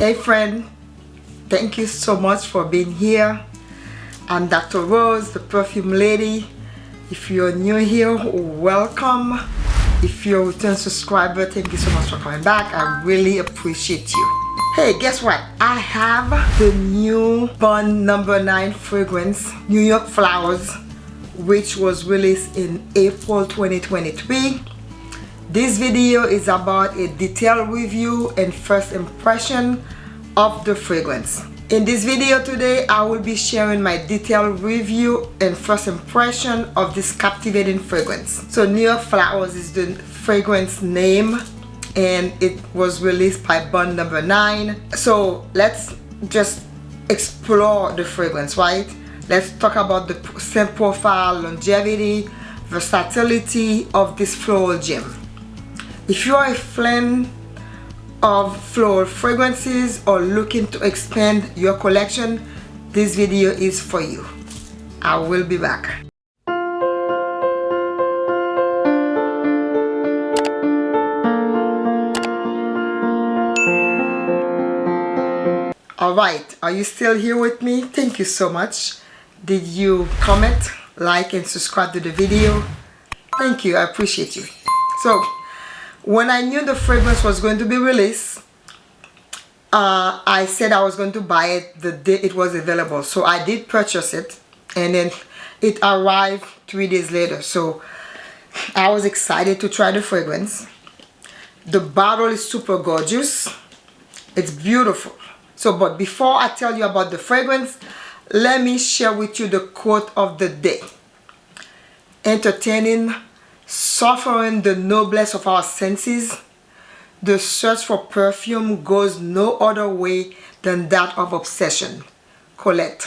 Hey friend, thank you so much for being here. I'm Dr. Rose, the perfume lady. If you're new here, welcome. If you're a return subscriber, thank you so much for coming back. I really appreciate you. Hey, guess what? I have the new Bond number 9 fragrance, New York Flowers, which was released in April 2023. This video is about a detailed review and first impression of the fragrance. In this video today, I will be sharing my detailed review and first impression of this captivating fragrance. So New Flowers is the fragrance name and it was released by Bond number 9. So let's just explore the fragrance, right? Let's talk about the scent profile, longevity, versatility of this floral gem. If you are a fan of floral fragrances or looking to expand your collection, this video is for you. I will be back. Alright, are you still here with me? Thank you so much. Did you comment, like and subscribe to the video? Thank you, I appreciate you. So, when I knew the fragrance was going to be released uh, I said I was going to buy it the day it was available. So I did purchase it and then it arrived three days later. So I was excited to try the fragrance. The bottle is super gorgeous. It's beautiful. So but before I tell you about the fragrance let me share with you the quote of the day. Entertaining suffering the noblesse of our senses, the search for perfume goes no other way than that of obsession. Colette.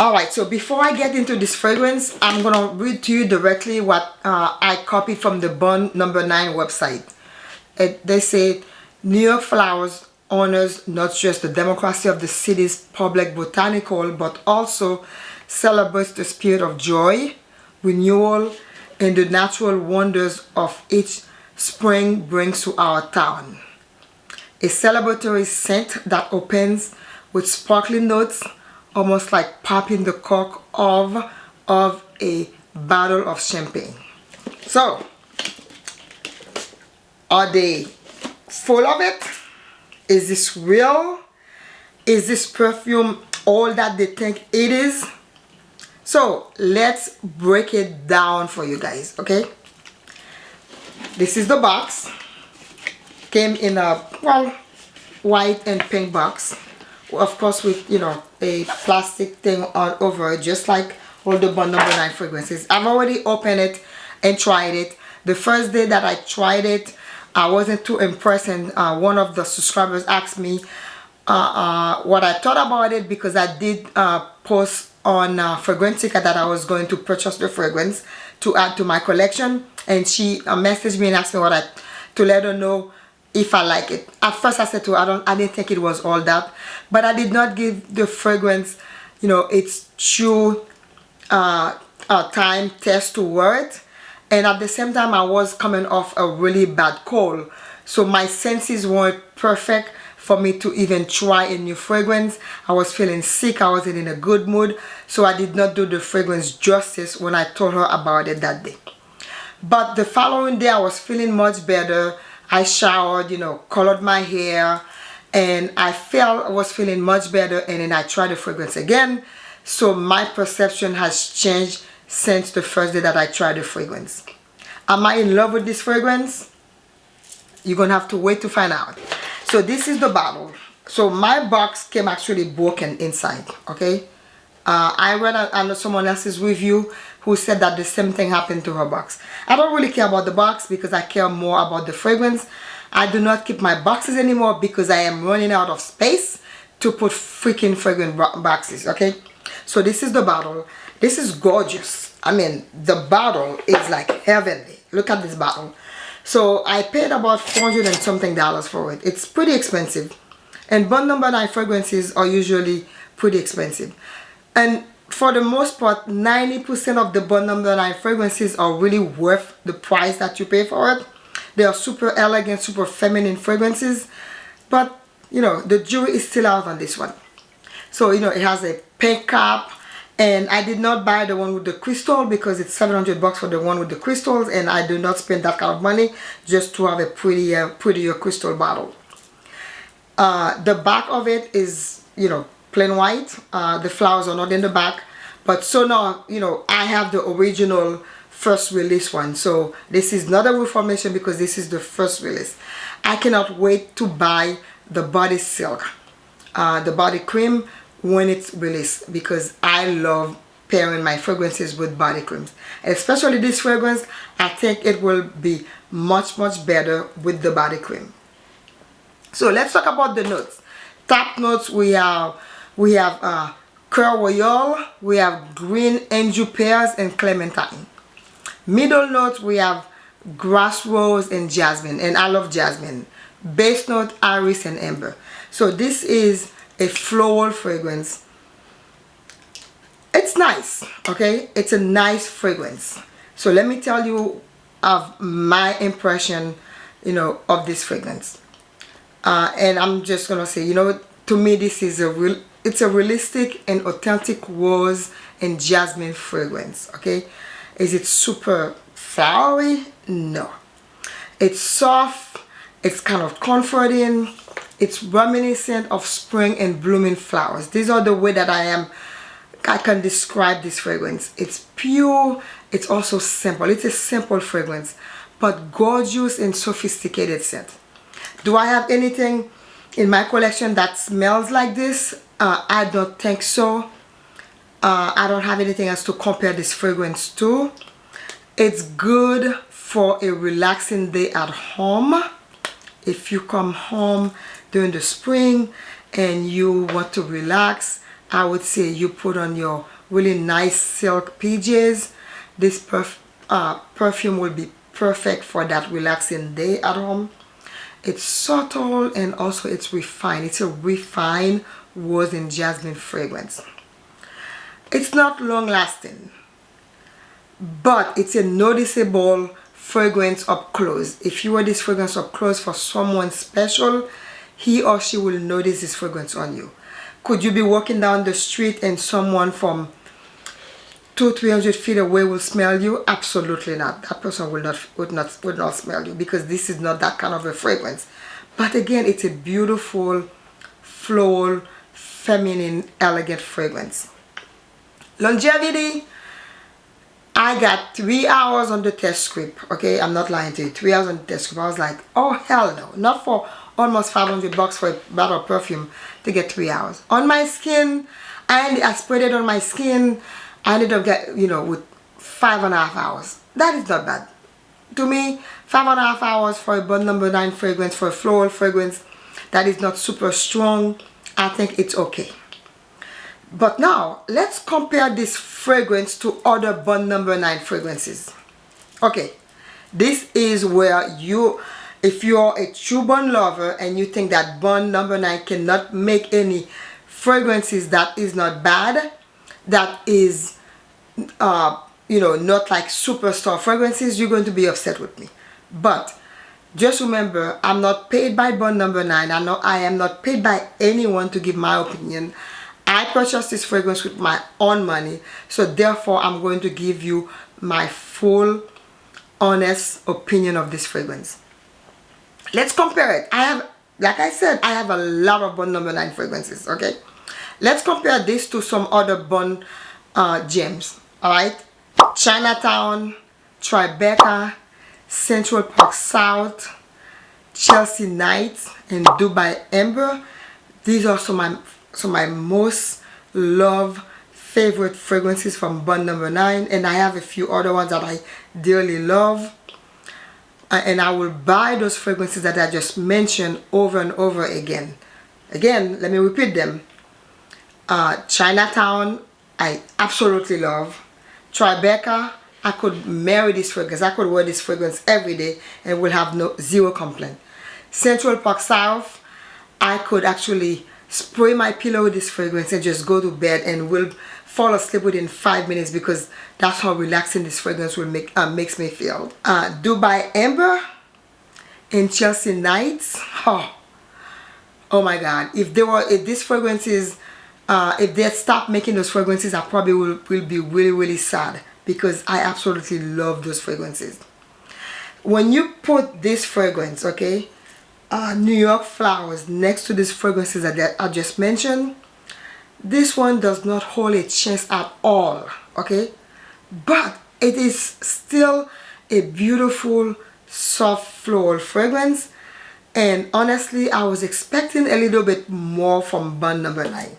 Alright, so before I get into this fragrance, I'm going to read to you directly what uh, I copied from the Bond number 9 website. It, they say, New York Flowers honors not just the democracy of the city's public botanical, but also celebrates the spirit of joy, renewal, and the natural wonders of each spring brings to our town. A celebratory scent that opens with sparkling notes, almost like popping the cork of, of a bottle of champagne. So, are they full of it? Is this real? Is this perfume all that they think it is? So let's break it down for you guys okay? This is the box. Came in a well white and pink box. Of course with you know a plastic thing all over just like all the bond number nine fragrances. I've already opened it and tried it. The first day that i tried it i wasn't too impressed and uh, one of the subscribers asked me uh, uh, what i thought about it because i did uh, post on uh, Fragrantica that I was going to purchase the fragrance to add to my collection. And she uh, messaged me and asked me what I to let her know if I like it. At first I said to her I don't I didn't think it was all that but I did not give the fragrance you know its true uh, uh, time test to wear it and at the same time I was coming off a really bad cold. So my senses weren't perfect for me to even try a new fragrance. I was feeling sick. I wasn't in a good mood. So I did not do the fragrance justice when I told her about it that day. But the following day I was feeling much better. I showered, you know, colored my hair and I felt I was feeling much better and then I tried the fragrance again. So my perception has changed since the first day that I tried the fragrance. Am I in love with this fragrance? You're gonna have to wait to find out so this is the bottle. So my box came actually broken inside okay? Uh, I read under someone else's review who said that the same thing happened to her box. I don't really care about the box because I care more about the fragrance. I do not keep my boxes anymore because I am running out of space to put freaking fragrant boxes okay? So this is the bottle. This is gorgeous. I mean the bottle is like heavenly. Look at this bottle so I paid about 400 and something dollars for it. It's pretty expensive. And Bond number 9 fragrances are usually pretty expensive. And for the most part, 90% of the Bond number 9 fragrances are really worth the price that you pay for it. They are super elegant, super feminine fragrances. But you know the jury is still out on this one so you know it has a pink cap and I did not buy the one with the crystal because it's 700 bucks for the one with the crystals and I do not spend that kind of money just to have a prettier prettier crystal bottle. Uh, the back of it is you know plain white. Uh, the flowers are not in the back but so now you know I have the original first release one. So this is not a reformation because this is the first release. I cannot wait to buy the body silk uh, the body cream when it's released because I love pairing my fragrances with body creams especially this fragrance I think it will be much much better with the body cream so let's talk about the notes top notes we have we have uh, Coeur Royal, we have Green Angel Pears and Clementine. Middle notes we have Grass Rose and Jasmine and I love Jasmine. Base note Iris and Amber. So this is a floral fragrance. It's nice, okay? It's a nice fragrance. So let me tell you of my impression, you know, of this fragrance. Uh, and I'm just gonna say, you know, to me this is a real, it's a realistic and authentic rose and jasmine fragrance, okay? Is it super flowery? No. It's soft, it's kind of comforting, it's reminiscent of spring and blooming flowers. These are the way that I am I can describe this fragrance. It's pure it's also simple. It's a simple fragrance but gorgeous and sophisticated scent. Do I have anything in my collection that smells like this? Uh, I don't think so. Uh, I don't have anything else to compare this fragrance to. It's good for a relaxing day at home. If you come home during the spring and you want to relax I would say you put on your really nice silk PJs this perf uh, perfume will be perfect for that relaxing day at home. It's subtle and also it's refined. It's a refined rose and jasmine fragrance. It's not long lasting but it's a noticeable fragrance up close. If you wear this fragrance up close for someone special he or she will notice this fragrance on you. Could you be walking down the street and someone from two, three hundred feet away will smell you? Absolutely not. That person will not would not would not smell you because this is not that kind of a fragrance. But again, it's a beautiful, floral, feminine, elegant fragrance. Longevity. I got three hours on the test script. Okay, I'm not lying to you. Three hours on the test script. I was like, oh hell no, not for almost 500 bucks for a bottle of perfume to get three hours. On my skin and I sprayed it on my skin. I ended up get you know with five and a half hours. That is not bad. To me five and a half hours for a Bond number nine fragrance for a floral fragrance that is not super strong. I think it's okay. But now let's compare this fragrance to other Bond number nine fragrances. Okay this is where you if you're a true bond lover and you think that bond number nine cannot make any fragrances that is not bad that is uh, you know not like superstar fragrances you're going to be upset with me. But just remember I'm not paid by bond number nine. I know I am not paid by anyone to give my opinion. I purchased this fragrance with my own money. So therefore I'm going to give you my full honest opinion of this fragrance let's compare it. I have like i said i have a lot of bond number nine fragrances okay? Let's compare this to some other bond uh, gems all right? Chinatown tribeca central park south chelsea nights and dubai amber. These are some of my some my most love favorite fragrances from bond number nine and i have a few other ones that i dearly love and I will buy those fragrances that I just mentioned over and over again. Again, let me repeat them. Uh, Chinatown, I absolutely love. Tribeca, I could marry this fragrance. I could wear this fragrance every day and will have no zero complaint. Central Park South, I could actually spray my pillow with this fragrance and just go to bed and will fall asleep within five minutes because that's how relaxing this fragrance will make uh, makes me feel. Uh, Dubai Amber and Chelsea Nights. Oh, oh my god if they were if these fragrances uh, if they stop making those fragrances I probably will, will be really really sad because I absolutely love those fragrances when you put this fragrance okay uh, New York flowers next to these fragrances that I just mentioned this one does not hold a chance at all okay? But it is still a beautiful soft floral fragrance. And honestly I was expecting a little bit more from Bond number 9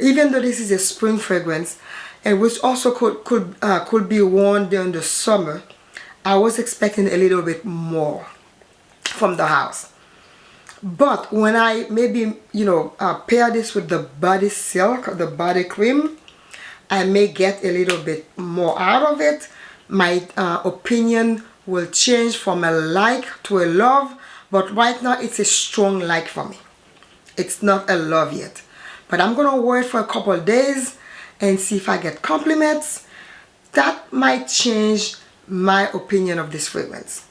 even though this is a spring fragrance and which also could could uh, could be worn during the summer I was expecting a little bit more from the house but when I maybe you know uh, pair this with the body silk the body cream I may get a little bit more out of it. My uh, opinion will change from a like to a love but right now it's a strong like for me. It's not a love yet. But I'm gonna wear it for a couple days and see if I get compliments. That might change my opinion of this fragrance.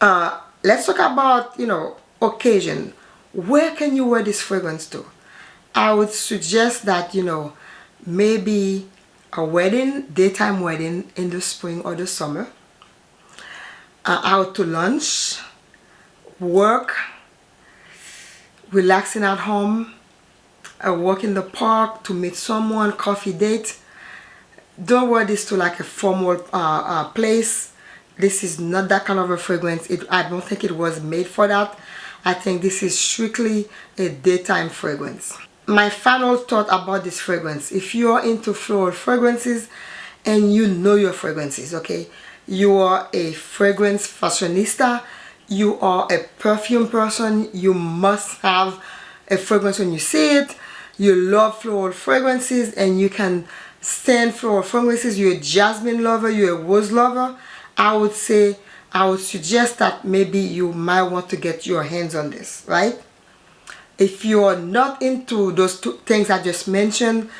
Uh, let's talk about you know occasion. Where can you wear this fragrance to? I would suggest that you know maybe a wedding daytime wedding in the spring or the summer. Uh, out to lunch work relaxing at home a walk in the park to meet someone coffee date. Don't wear this to like a formal uh, uh, place this is not that kind of a fragrance. It, I don't think it was made for that. I think this is strictly a daytime fragrance. My final thought about this fragrance if you are into floral fragrances and you know your fragrances okay? You are a fragrance fashionista. You are a perfume person. You must have a fragrance when you see it. You love floral fragrances and you can stand floral fragrances. You're a jasmine lover. You're a rose lover I would say I would suggest that maybe you might want to get your hands on this right? If you're not into those two things I just mentioned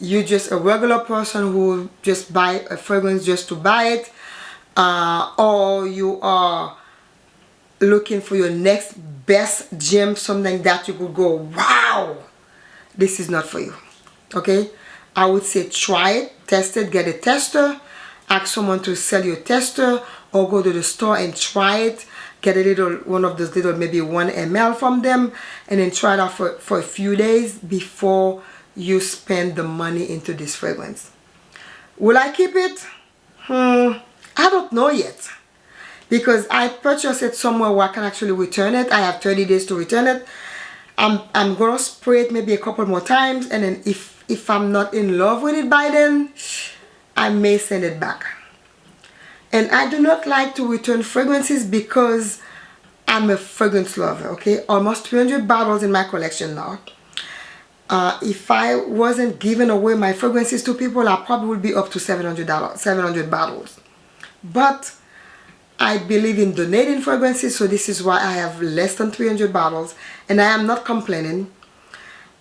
you're just a regular person who just buy a fragrance just to buy it uh, or you are looking for your next best gem something that you could go wow this is not for you okay? I would say try it test it get a tester ask someone to sell you a tester or go to the store and try it get a little one of those little maybe one ml from them and then try it out for, for a few days before you spend the money into this fragrance. Will I keep it? Hmm I don't know yet. Because I purchased it somewhere where I can actually return it. I have 30 days to return it. I'm, I'm gonna spray it maybe a couple more times and then if if I'm not in love with it by then I may send it back. And I do not like to return fragrances because I'm a fragrance lover okay? Almost 300 bottles in my collection now. Uh, if I wasn't giving away my fragrances to people I probably would be up to $700 700 bottles. But I believe in donating fragrances so this is why I have less than 300 bottles and I am not complaining.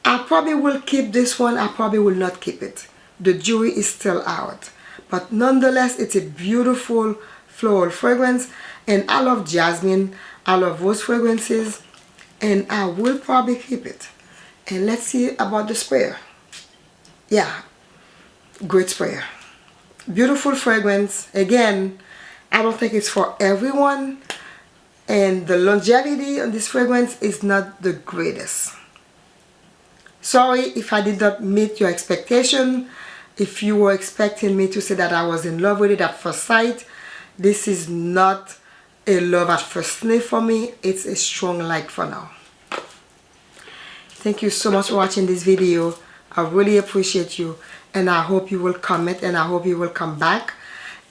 I probably will keep this one I probably will not keep it the jury is still out. But nonetheless it's a beautiful floral fragrance and I love jasmine I love rose fragrances and I will probably keep it. And let's see about the sprayer. Yeah great sprayer. Beautiful fragrance. Again I don't think it's for everyone and the longevity on this fragrance is not the greatest. Sorry if I did not meet your expectation if you were expecting me to say that I was in love with it at first sight this is not a love at first sniff for me. It's a strong like for now. Thank you so much for watching this video. I really appreciate you and I hope you will comment and I hope you will come back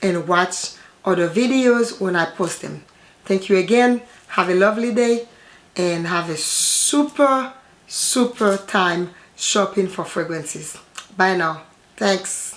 and watch other videos when I post them. Thank you again. Have a lovely day and have a super super time shopping for fragrances. Bye now Thanks.